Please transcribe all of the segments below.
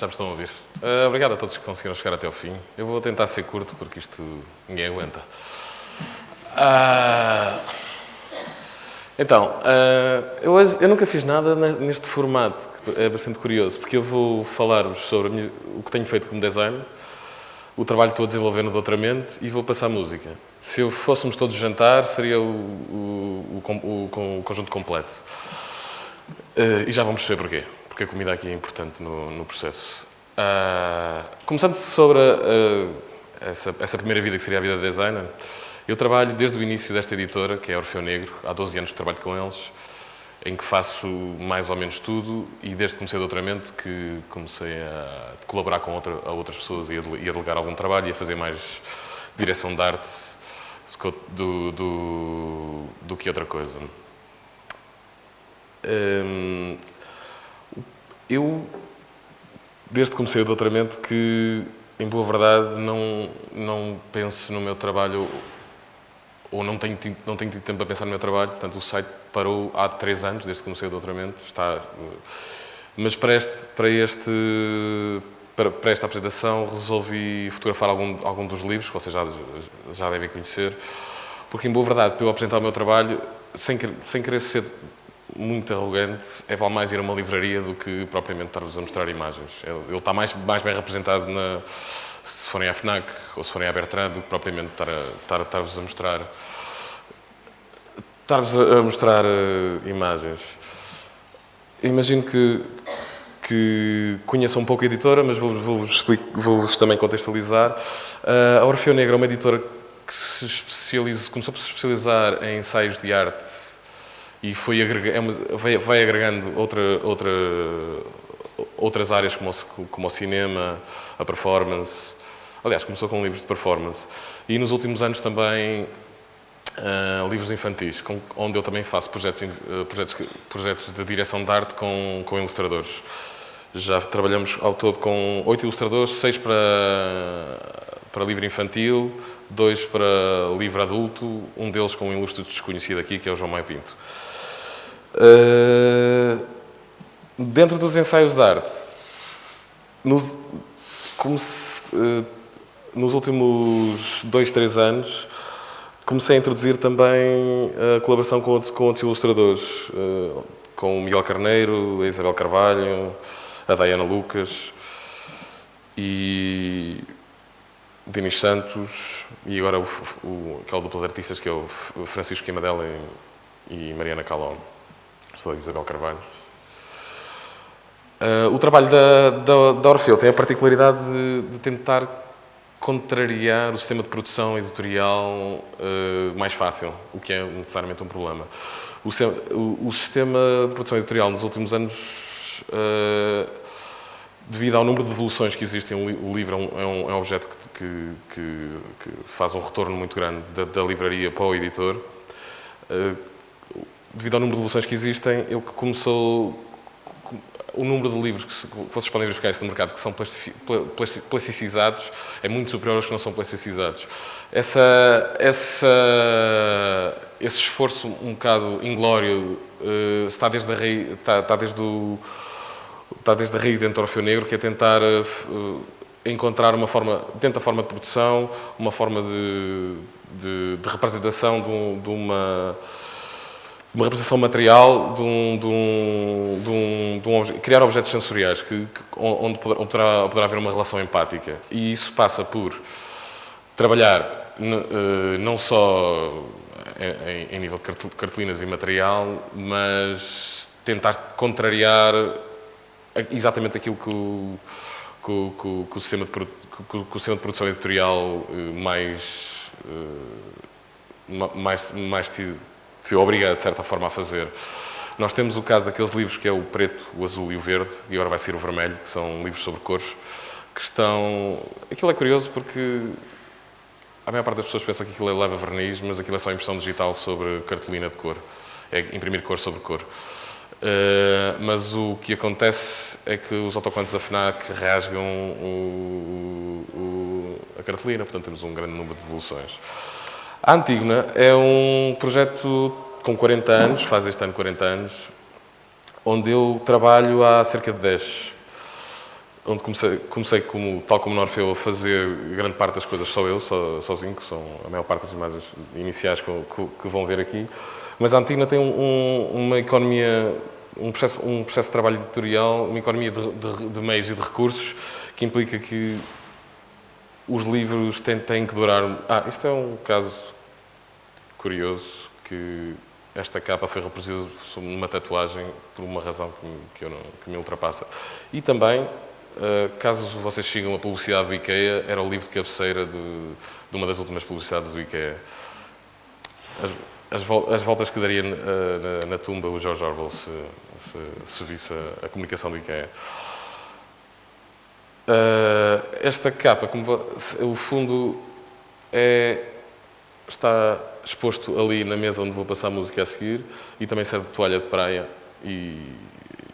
já me estão a ouvir. Uh, obrigado a todos que conseguiram chegar até ao fim. Eu vou tentar ser curto, porque isto ninguém aguenta. Uh, então, uh, eu, eu, nunca fiz nada neste formato, que é bastante curioso, porque eu vou falar-vos sobre minha, o que tenho feito como designer, o trabalho que estou a desenvolver no doutoramento e vou passar música. Se eu fôssemos todos jantar, seria o, o, o, o conjunto completo. E já vamos perceber porquê porque a comida aqui é importante no, no processo. Uh, começando sobre uh, essa, essa, primeira vida, que seria a vida de designer, eu trabalho desde o início desta editora, que é Orfeu Negro, há 12 anos que trabalho com eles, em que faço mais ou menos tudo e desde que comecei o doutoramento que comecei a colaborar com outra, a outras pessoas e a, a delegar algum trabalho e a fazer mais direção de arte do, do, do que outra coisa. Um, eu, desde que comecei o doutoramento, que, em boa verdade, não, não penso no meu trabalho ou não tenho, não tenho tido tempo para pensar no meu trabalho, portanto o site parou há três anos, desde que comecei o doutoramento, está... Mas para este, para este para, para, esta apresentação resolvi fotografar algum, algum dos livros, que vocês já, já devem conhecer, porque em boa verdade, para eu apresentar o meu trabalho, sem, sem querer ser muito arrogante, é vale mais ir a uma livraria do que propriamente estar-vos a mostrar imagens. Ele está mais, mais bem representado na, se forem à FNAC ou se forem à Bertrand do que propriamente estar a, estar-vos a mostrar estar-vos a mostrar uh, imagens. Imagino que, que conheçam um pouco a editora, mas vou-vos vou também contextualizar. Uh, a Orfeu Negro é uma editora que se especializa, começou por se especializar em ensaios de arte e foi é vai, vai, agregando outra, outra, outras áreas como o, como o cinema, a performance. Aliás, começou com livros de performance. E nos últimos anos também uh, livros infantis, com, onde eu também faço projetos, uh, projetos, projetos de direção de arte com, com ilustradores. Já trabalhamos ao todo com oito ilustradores, seis para, para livro infantil, dois para livro adulto, um deles com um ilustre desconhecido aqui, que é o João Maio Pinto. Uh, dentro dos ensaios de arte, nos, se, uh, nos últimos dois, três anos, comecei a introduzir também a colaboração com outros, com outros ilustradores, uh, com o Miguel Carneiro, a Isabel Carvalho, a Diana Lucas e Dinis Santos e agora o, o, aquele duplo de artistas que é o Francisco Quimadela e, e Mariana Calon professora Isabel Carvalho. Uh, o trabalho da, da, da, Orfeu tem a particularidade de, de, tentar contrariar o sistema de produção editorial uh, mais fácil, o que é necessariamente um problema. O, o, o sistema de produção editorial nos últimos anos, uh, devido ao número de devoluções que existem, o livro é um, é um, é objeto que, que, que, faz um retorno muito grande da, da livraria para o editor, devido ao número de devoluções que existem, ele começou o número de livros que, vocês podem verificar isso no mercado, que são plasticizados, é muito superior aos que não são plasticizados. Essa, essa, esse esforço um bocado inglório uh, está, desde a raiz, está, está, desde o, está desde a raiz dentro do Orfeu Negro, que é tentar uh, encontrar uma forma, dentro da forma de produção, uma forma de, de, de representação de, de uma uma representação material de um, de um, de um, de um criar objetos sensoriais que, que onde, poderá, poderá haver uma relação empática. E isso passa por trabalhar eh, não só em, em nível de cartolinas e material, mas tentar contrariar exatamente aquilo que o, que o, que o, sistema, de, que o sistema de produção editorial eh, mais, eh, mais, mais se obriga, de certa forma, a fazer. Nós temos o caso daqueles livros que é o preto, o azul e o verde, e agora vai ser o vermelho, que são livros sobre cores, que estão... Aquilo é curioso porque a maior parte das pessoas pensa que aquilo é leva verniz, mas aquilo é só impressão digital sobre cartolina de cor. É imprimir cor sobre cor. Uh, mas o que acontece é que os autocolantes da FNAC rasgam o, o, a cartolina, portanto temos um grande número de devoluções. A Antígona é um projeto com 40 anos, faz este ano 40 anos, onde eu trabalho há cerca de 10. onde comecei, comecei como, tal como no Orfeu, a fazer grande parte das coisas só eu, so, sozinho, que são a maior parte das imagens iniciais que, que, que vão ver aqui. Mas a Antigna tem um, uma economia, um processo, um processo de trabalho editorial, uma economia de, de, de meios e de recursos, que implica que os livros têm, têm que durar... Ah, isto é um caso curioso, que esta capa foi reproduzida numa tatuagem por uma razão que, que, não, que me ultrapassa. E também, uh, caso vocês sigam a publicidade do IKEA, era o livro de cabeceira de, de uma das últimas publicidades do IKEA. As, as, as voltas que daria uh, na, na, tumba o George Orwell se, se, se visse a, a, comunicação do IKEA. Uh, esta capa, como, o fundo é, está exposto ali na mesa onde vou passar a música a seguir e também serve de toalha de praia e,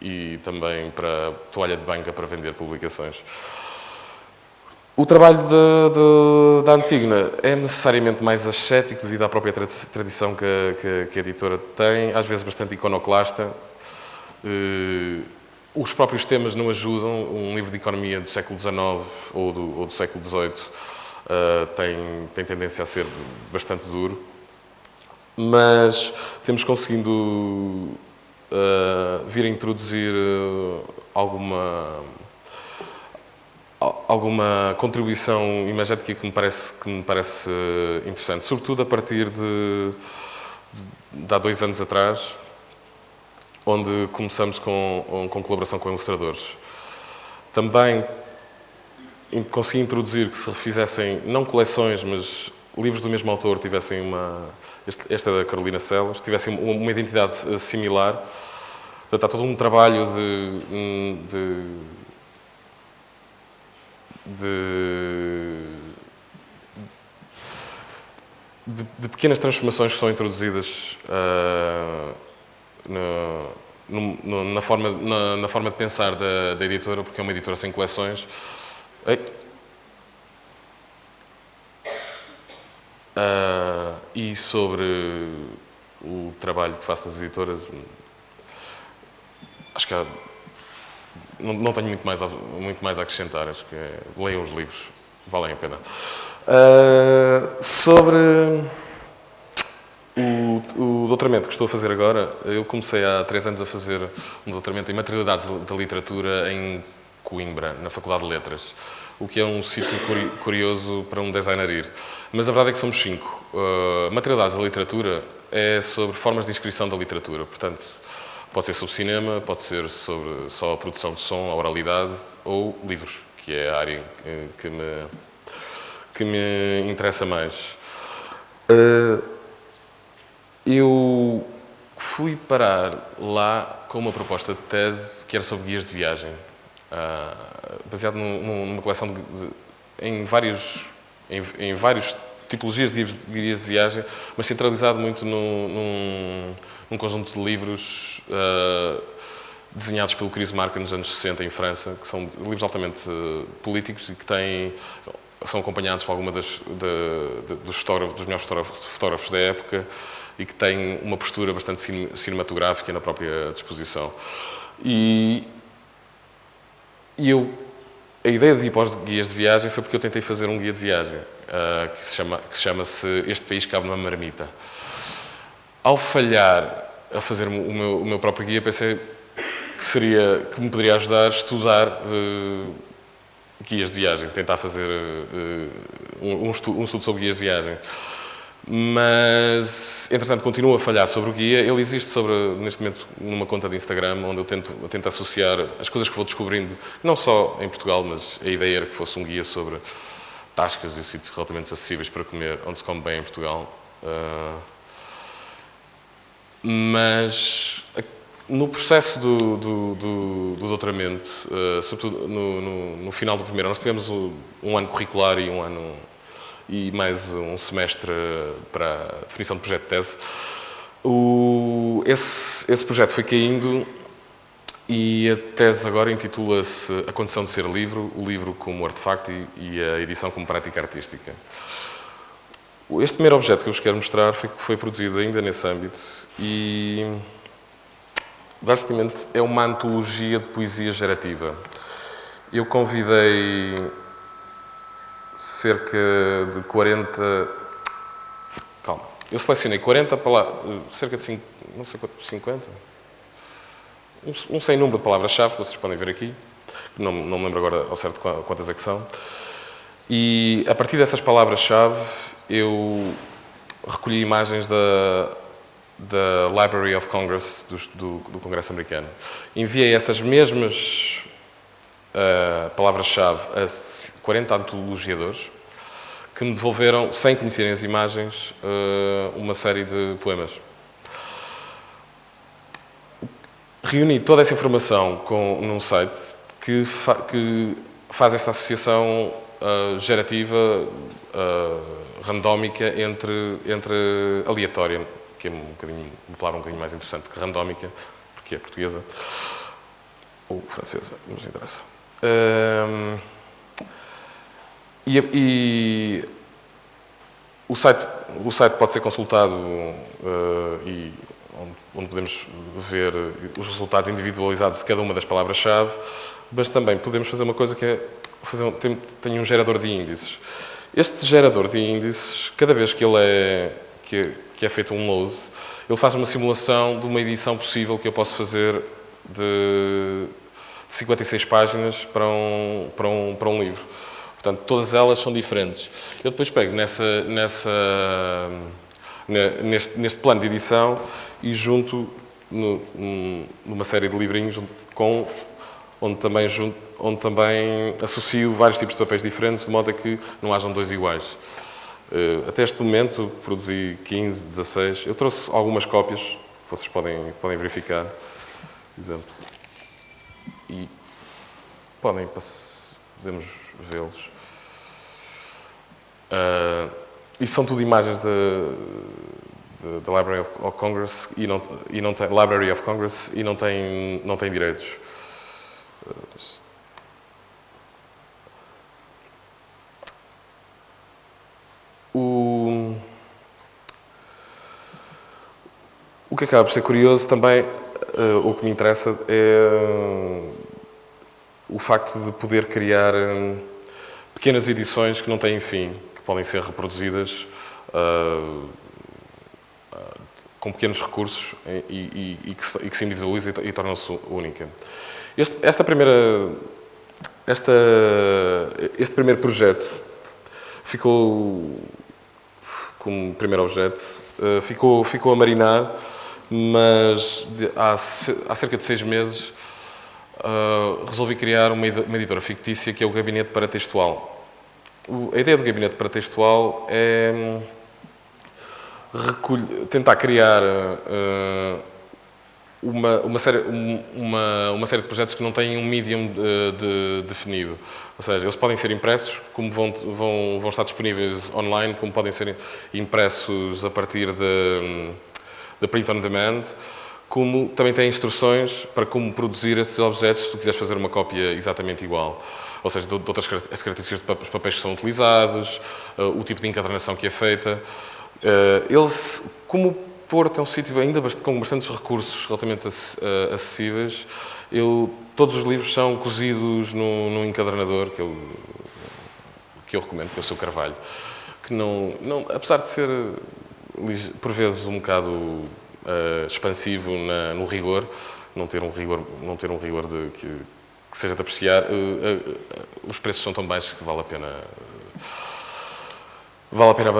e também para toalha de banca para vender publicações. O trabalho de, de, da Antígona é necessariamente mais ascético devido à própria tradição que, que, que a editora tem, às vezes bastante iconoclasta. Uh, os próprios temas não ajudam. Um livro de economia do século XIX ou do, ou do século XVIII uh, tem, tem tendência a ser bastante duro mas temos conseguindo uh, vir a introduzir uh, alguma alguma contribuição imagética que me parece que me parece interessante, sobretudo a partir de, de, de há dois anos atrás, onde começamos com, com colaboração com ilustradores. Também consegui introduzir que se refizessem não coleções, mas livros do mesmo autor tivessem uma, esta é da Carolina Celas, tivessem uma identidade eh, similar. Portanto, há todo um trabalho de, hum, de, de, de, pequenas transformações que são introduzidas uh, na, no, na, forma, na, na, forma de pensar da, da, editora, porque é uma editora sem coleções. Uh, e sobre o trabalho que faço nas editoras, acho que há, não, não, tenho muito mais, a, muito mais a acrescentar, acho que é, leiam os livros, valem a pena. Uh, sobre o, doutoramento que estou a fazer agora, eu comecei há três anos a fazer um doutoramento em Materialidades da Literatura em Coimbra, na Faculdade de Letras o que é um sítio curioso para um designer ir. Mas a verdade é que somos cinco. Uh, materialidades da literatura é sobre formas de inscrição da literatura, portanto, pode ser sobre cinema, pode ser sobre só a produção de som, a oralidade, ou livros, que é a área que me, que me interessa mais. Uh, eu fui parar lá com uma proposta de TED que era sobre guias de viagem. Uh, baseado num, numa coleção de, de, em vários em, em vários tipologias de guias de viagem, mas centralizado muito num, num, num conjunto de livros uh, desenhados pelo Chris Marker nos anos 60 em França, que são livros altamente uh, políticos e que têm são acompanhados por alguma das dos, dos melhores fotógrafos da época e que têm uma postura bastante cinematográfica na própria disposição. E e eu, a ideia de ir para os guias de viagem foi porque eu tentei fazer um guia de viagem, uh, que se chama que se chama Este País Cabe numa Marmita. Ao falhar a fazer o meu, o meu próprio guia, pensei que, seria, que me poderia ajudar a estudar uh, guias de viagem, tentar fazer uh, um, um estudo sobre guias de viagem mas entretanto continua a falhar sobre o guia. Ele existe sobre, neste momento numa conta de Instagram, onde eu tento, eu tento associar as coisas que vou descobrindo, não só em Portugal, mas a ideia era que fosse um guia sobre tascas e sítios relativamente acessíveis para comer, onde se come bem em Portugal. Uh, mas no processo do, do, do, do doutoramento, uh, sobretudo no, no, no, final do primeiro nós tivemos um ano curricular e um ano e mais um semestre para a definição de projeto de tese. O, esse, esse projeto foi caindo e a tese agora intitula-se A Condição de Ser Livro, o livro como artefacto e, e a edição como prática artística. Este primeiro objeto que eu vos quero mostrar foi, foi produzido ainda nesse âmbito e basicamente é uma antologia de poesia gerativa eu convidei cerca de 40. Calma. Eu selecionei 40 palavras, cerca de 5, não sei quanto, 50? Um, um sem número de palavras-chave, que vocês podem ver aqui, não, não me lembro agora ao certo quantas é que são. E a partir dessas palavras-chave, eu recolhi imagens da, da Library of Congress, do, do, do Congresso americano. Enviei essas mesmas uh, palavras-chave a 40 antologiadores que me devolveram, sem conhecerem as imagens, uh, uma série de poemas. Reuni toda essa informação com, num site que, fa que faz esta associação uh, gerativa, uh, randómica, entre, entre aleatória, que é um bocadinho, um bocadinho mais interessante que randómica, porque é portuguesa, ou francesa, não nos interessa. Uh, e, e, o, site, o site pode ser consultado e onde, onde podemos ver os resultados individualizados de cada uma das palavras-chave, mas também podemos fazer uma coisa que é fazer um, tem, tem, um gerador de índices. Este gerador de índices, cada vez que ele é, que, é, que é feito um load, ele faz uma simulação de uma edição possível que eu posso fazer de 56 páginas para um, para um, para um livro. Portanto, todas elas são diferentes. Eu depois pego nessa, nessa, neste, neste plano de edição e junto no, numa série de livrinhos com, onde também junto onde também associo vários tipos de papéis diferentes, de modo a que não hajam dois iguais. Eh, até este momento produzi 15, 16. Eu trouxe algumas cópias, que vocês podem, podem verificar. Exemplo. E podem, podemos vê-los. Uh, são tudo imagens da Library of Congress e não, e não tem, Library of Congress e não tem, não tem direitos. Uh, O, o que acaba por ser curioso também, uh, o que me interessa é uh, o facto de poder criar uh, pequenas edições que não têm fim, que podem ser reproduzidas com pequenos recursos e, e, e, que, se, e que, se individualiza e, torna-se única. Este, esta primeira, esta, este primeiro projeto ficou como primeiro objeto. Uh, ficou, ficou a marinar, mas há, há, cerca de seis meses uh, resolvi criar uma, uma, editora fictícia que é o Gabinete Paratextual. O, a ideia do Gabinete Paratextual é hum, recolher, tentar criar uh, uma, uma, série, uma, uma série de projetos que não têm um medium de, de, definido. Ou seja, eles podem ser impressos, como vão, vão, vão estar disponíveis online, como podem ser impressos a partir de, de print on demand, como também têm instruções para como produzir esses objetos se tu quiseres fazer uma cópia exatamente igual. Ou seja, de, outras as características dos papéis que são utilizados, uh, o tipo de encadernação que é feita. Uh, eles, como Porto é um sítio ainda com bastantes recursos relativamente eh, acessíveis. Eu, todos os livros são cozidos no, no encadernador, que eu, que eu recomendo, que é o seu Carvalho. Que não, não, apesar de ser, por vezes, um bocado uh, expansivo na, no rigor, não ter um rigor, não ter um rigor de, que, que seja de apreciar, uh, uh, os preços são tão baixos que vale a pena vale a pena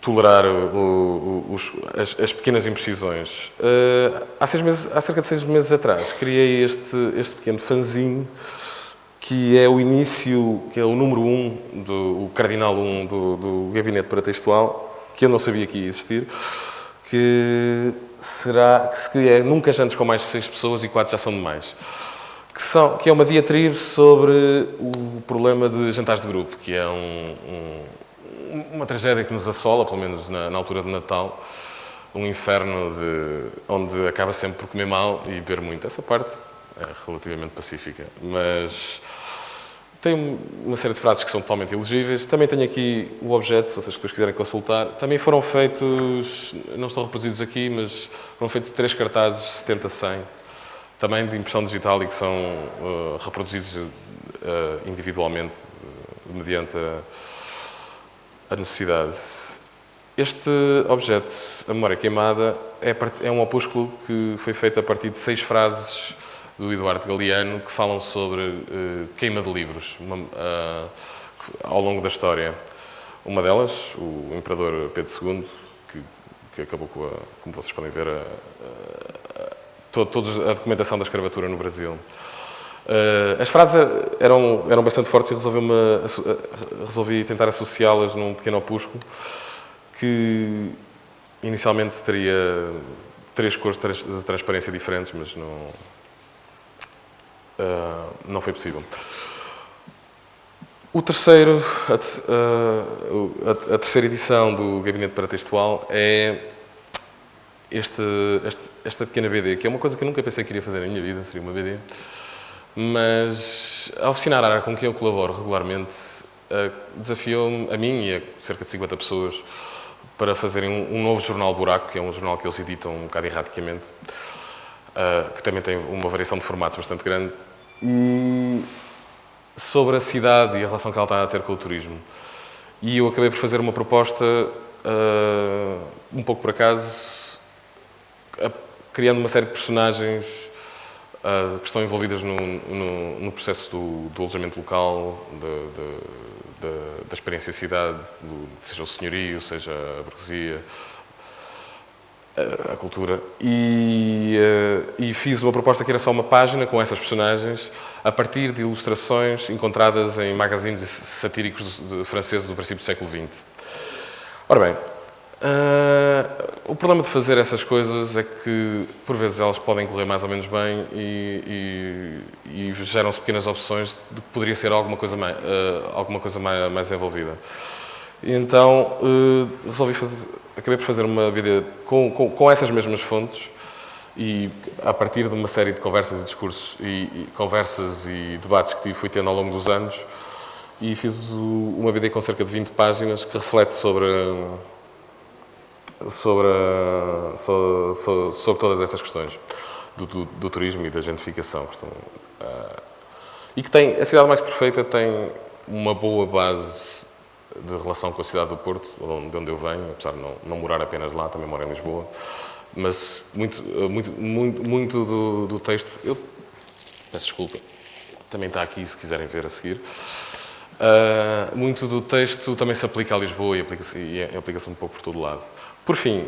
tolerar o, o, os, as, as, pequenas imprecisões. Uh, há, seis meses, há cerca de seis meses atrás criei este, este pequeno fanzine que é o início, que é o número um, do, o cardinal 1 um do, do gabinete paratextual, que eu não sabia que ia existir, que será que é Nunca Jantes com mais de seis pessoas e quatro já são demais. Que, são, que é uma diatribe sobre o problema de jantares de grupo, que é um, um uma tragédia que nos assola, pelo menos na, na altura de Natal, um inferno de, onde acaba sempre por comer mal e beber muito. Essa parte é relativamente pacífica, mas tem uma série de frases que são totalmente elegíveis. Também tenho aqui o objeto, se vocês depois quiserem consultar. Também foram feitos, não estão reproduzidos aqui, mas foram feitos três cartazes 70-100, também de impressão digital e que são uh, reproduzidos uh, individualmente uh, mediante a, a, necessidade. Este objeto, a memória queimada, é, é, um opúsculo que foi feito a partir de seis frases do Eduardo Galeano que falam sobre queima de livros uma, ao longo da história. Uma delas, o Imperador Pedro II, que, que acabou com a, como vocês podem ver, a, a, toda a documentação da escravatura no Brasil. Uh, as frases eram, eram bastante fortes e resolvi, resolvi tentar associá-las num pequeno opúsculo que inicialmente teria três cores de transparência diferentes, mas não, uh, não foi possível. O terceiro, a, a, a, terceira edição do Gabinete Paratextual é este, este, esta pequena BD, que é uma coisa que eu nunca pensei que iria fazer na minha vida, seria uma BD, mas a oficinar área com quem eu colaboro regularmente desafiou-me, a mim e a cerca de 50 pessoas, para fazerem um, um, novo jornal Buraco, que é um jornal que eles editam um bocado erraticamente, que também tem uma variação de formatos bastante grande, e sobre a cidade e a relação que ela está a ter com o turismo. E eu acabei por fazer uma proposta, uh, um pouco por acaso, criando uma série de personagens uh, que estão envolvidas no, no, no processo do, do, alojamento local, de, de, de, da experiência cidade, do, seja o senhorio, seja a burguesia, a cultura e, uh, e, fiz uma proposta que era só uma página com essas personagens a partir de ilustrações encontradas em magazines satíricos franceses do princípio do século XX. Ora bem, uh, o problema de fazer essas coisas é que por vezes elas podem correr mais ou menos bem e, e, e geram-se pequenas opções de que poderia ser alguma coisa mais, uh, alguma coisa mais, mais envolvida. Então resolvi fazer acabei por fazer uma BD com, com, com, essas mesmas fontes e a partir de uma série de conversas e discursos e, e conversas e debates que fui tendo ao longo dos anos e fiz o, uma BD com cerca de 20 páginas que reflete sobre sobre, sobre, sobre, sobre todas essas questões do, do, do, turismo e da gentrificação estão, uh, e que tem, a cidade mais perfeita tem uma boa base de relação com a cidade do Porto, de onde eu venho, apesar de não, não morar apenas lá, também moro em Lisboa. Mas muito, muito, muito, muito do, do texto, eu peço desculpa, também está aqui se quiserem ver a seguir. Uh, muito do texto também se aplica a Lisboa e aplica-se aplica um pouco por todo lado. Por fim,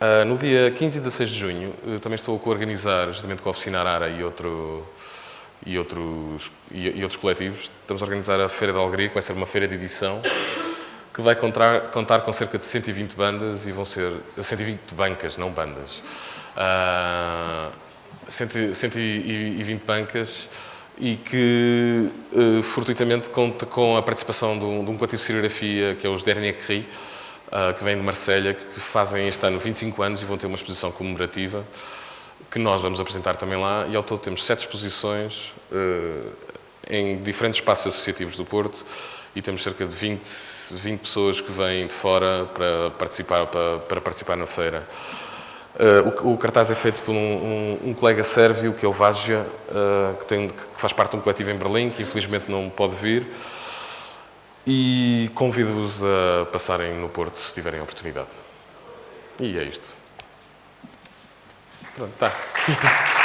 uh, no dia 15 e 16 de junho, também estou a co-organizar, juntamente com a Oficina Arara e outro e outros, e, e, outros coletivos, estamos a organizar a Feira da Alegria, que vai ser uma feira de edição, que vai contar, contar com cerca de 120 bandas e vão ser 120 bancas, não bandas. Uh, 120 bancas e que uh, fortuitamente conta com a participação de um, de um coletivo de serigrafia que é os Dernier Cri, uh, que vem de Marselha, que fazem este ano 25 anos e vão ter uma exposição comemorativa que nós vamos apresentar também lá, e ao todo temos sete exposições uh, em diferentes espaços associativos do Porto, e temos cerca de 20, 20 pessoas que vêm de fora para participar, para, para participar na feira. Uh, o, o, cartaz é feito por um, um, um colega sérvio, que é o Vágia, uh, que, tem, que faz parte de um coletivo em Berlim, que infelizmente não pode vir, e convido-vos a passarem no Porto se tiverem oportunidade. E é isto. Pronto, tá.